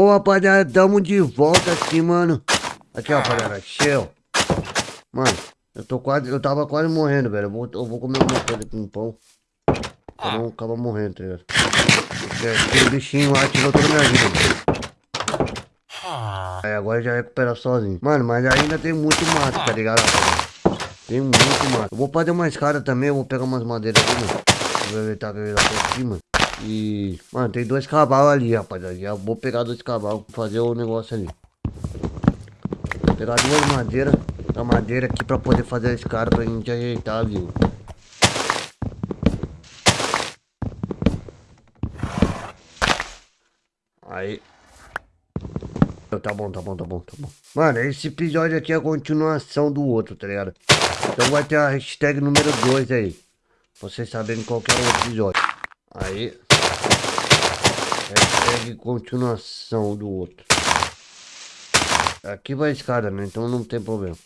Ô, rapaziada, tamo de volta aqui, mano. Aqui, rapaziada, cheio. Mano, eu tô quase, eu tava quase morrendo, velho. Eu vou, eu vou comer uma coisa com pão. Pra não acabar morrendo, tá ligado? Porque aquele bichinho lá tirou toda a minha vida, mano. Aí agora já recupera sozinho. Mano, mas ainda tem muito mato, tá ligado, rapaziada? Tem muito mato. Eu vou fazer uma escada também, eu vou pegar umas madeiras ali, mano. Aproveitar que eu ia lá por cima. E, mano, tem dois cavalos ali, rapaziada. Já vou pegar dois cavalos pra fazer o negócio ali. Vou pegar duas madeiras, a madeira aqui pra poder fazer a escada pra gente ajeitar, viu? Aí. Tá bom, tá bom, tá bom, tá bom. Mano, esse episódio aqui é a continuação do outro, tá ligado? Então vai ter a hashtag número 2 aí. Vocês saberem qual que é o episódio. Aí. Hashtag continuação do outro. Aqui vai a escada, né? Então não tem problema.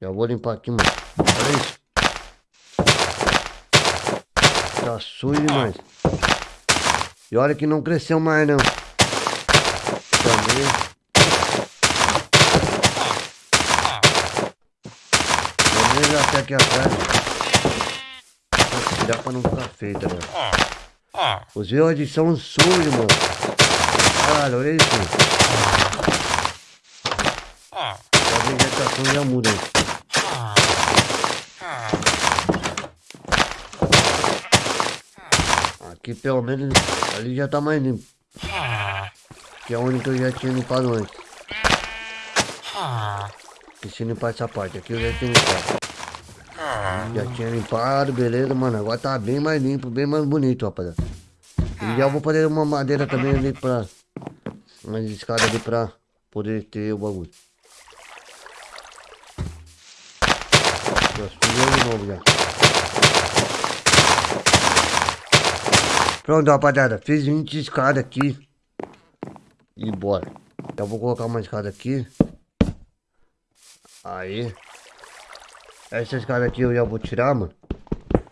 Já vou limpar aqui, mano. Olha isso. Tá sujo demais. E olha que não cresceu mais, não. Também. Até aqui atrás. Tirar pra não ficar tá ligado? Os verdes são sujos, mano. Caralho, olha isso. A vegetação já muda. Aqui pelo menos ali já tá mais limpo. Que é onde que eu já tinha limpado antes. Se limpar essa parte aqui eu já tinha limpado. Já tinha limpado, beleza, mano. Agora tá bem mais limpo, bem mais bonito, rapaziada. E já vou fazer uma madeira também ali pra... Uma escada ali pra poder ter o bagulho. Pronto, rapaziada. Fiz 20 escadas aqui. E bora. Já vou colocar uma escada aqui. Aí. Essa escada aqui eu já vou tirar, mano.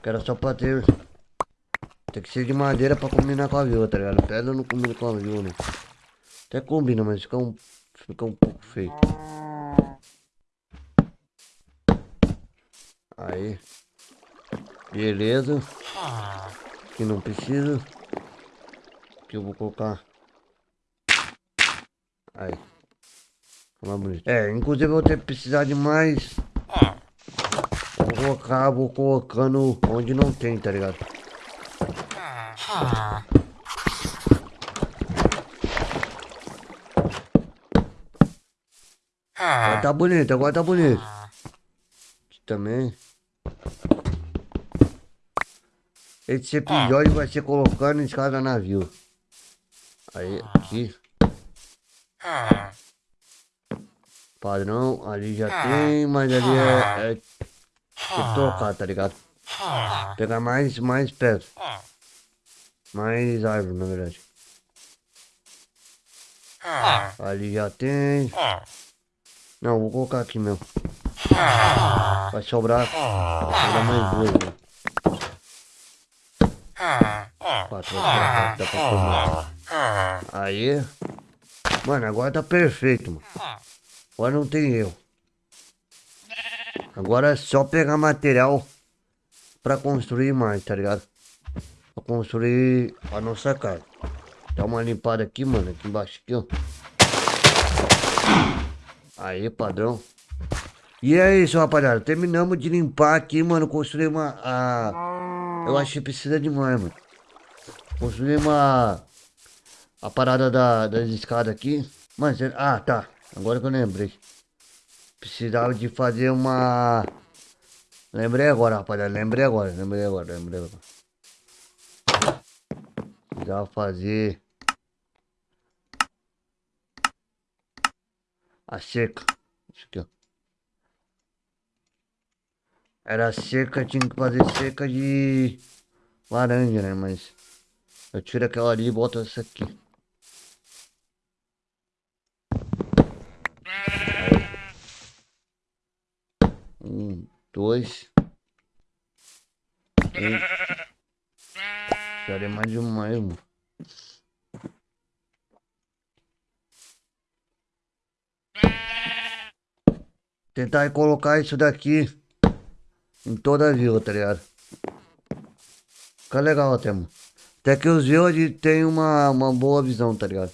Que era só pra ter... Tem que ser de madeira pra combinar com a viola, tá ligado? Pedra não combina com a viola, né? Até combina, mas fica um, fica um pouco feio. Aí. Beleza. Que não precisa. Que eu vou colocar. Aí. Mais bonito. É, inclusive eu vou ter que precisar de mais colocar, vou colocando onde não tem, tá ligado? Agora tá bonito, agora tá bonito. Aqui também. Esse episódio vai ser colocando em cada navio. Aí, aqui. Padrão, ali já tem, mas ali é, é que trocar, tá ligado? Pegar mais, mais pedra. Mais árvore, na verdade. Ali já tem. Não, vou colocar aqui mesmo. Vai sobrar. Vai sobrar mais duas, né? Quatro, dá pra comer. Aí. Mano, agora tá perfeito, mano. Agora não tem erro. Agora é só pegar material pra construir mais, tá ligado? Pra construir a nossa casa. Dá uma limpada aqui, mano, aqui embaixo, aqui, ó. Aí, padrão. E é isso, rapaziada. Terminamos de limpar aqui, mano. Construir uma... A... Eu acho que precisa demais, mano. Construir uma... A parada da, das escadas aqui. Mas, ah, tá. Agora que eu lembrei. Precisava de fazer uma... Lembrei agora, rapaziada. Lembrei agora, lembrei agora, lembrei agora. Precisava fazer... A seca. Isso aqui, ó. Era seca, tinha que fazer seca de laranja, né? Mas eu tiro aquela ali e boto essa aqui. Um, dois. Três. Cara, é mais demais, mano. Tentar colocar isso daqui em toda a vila, tá ligado? Fica legal até, mano. Até que os village tem uma, uma boa visão, tá ligado?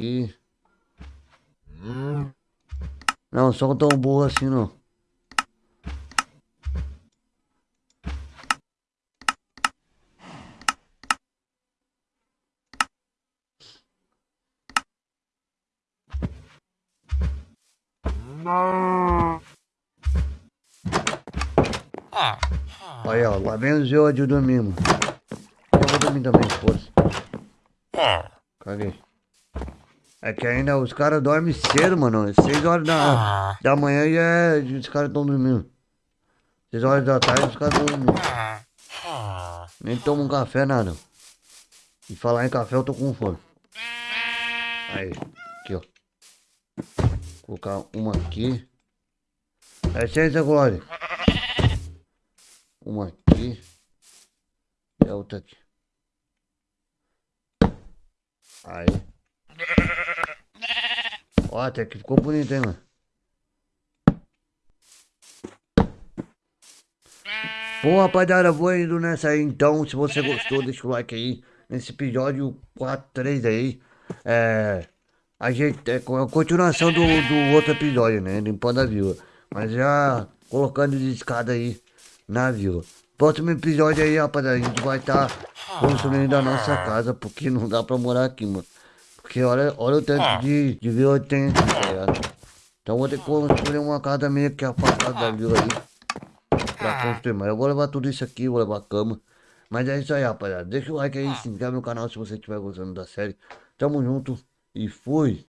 E... Não, só tão burro assim não. Aí, ó, lá vem os villages de dormir, mano. Eu vou dormir também, força. Caguei. É que ainda os caras dormem cedo, mano. 6 horas da, da manhã e é, os caras estão dormindo. 6 horas da tarde os caras estão dormindo. Nem tomam um café, nada. E falar em café eu tô com fome. Aí, aqui ó. Vou colocar uma aqui. É licença, Glória. Uma aqui. E a outra aqui. Aí. Ó, até que ficou bonito, hein, mano. Bom, rapaziada, vou indo nessa aí então. Se você gostou, deixa o like aí. Nesse episódio 4, 3 aí. É. A gente. É a continuação do, do outro episódio, né? Limpando a vila. Mas já colocando de escada aí na vila. Próximo episódio aí, rapaziada, a gente vai estar tá construindo a nossa casa, porque não dá pra morar aqui, mano. Porque olha, olha o tanto de, de vila que tem aqui, tá ligado? Então vou ter que construir uma casa meio que afastada da vila aí. Pra construir, mas eu vou levar tudo isso aqui, vou levar a cama. Mas é isso aí, rapaziada. Deixa o like aí, se inscreve no canal se você estiver gostando da série. Tamo junto e fui.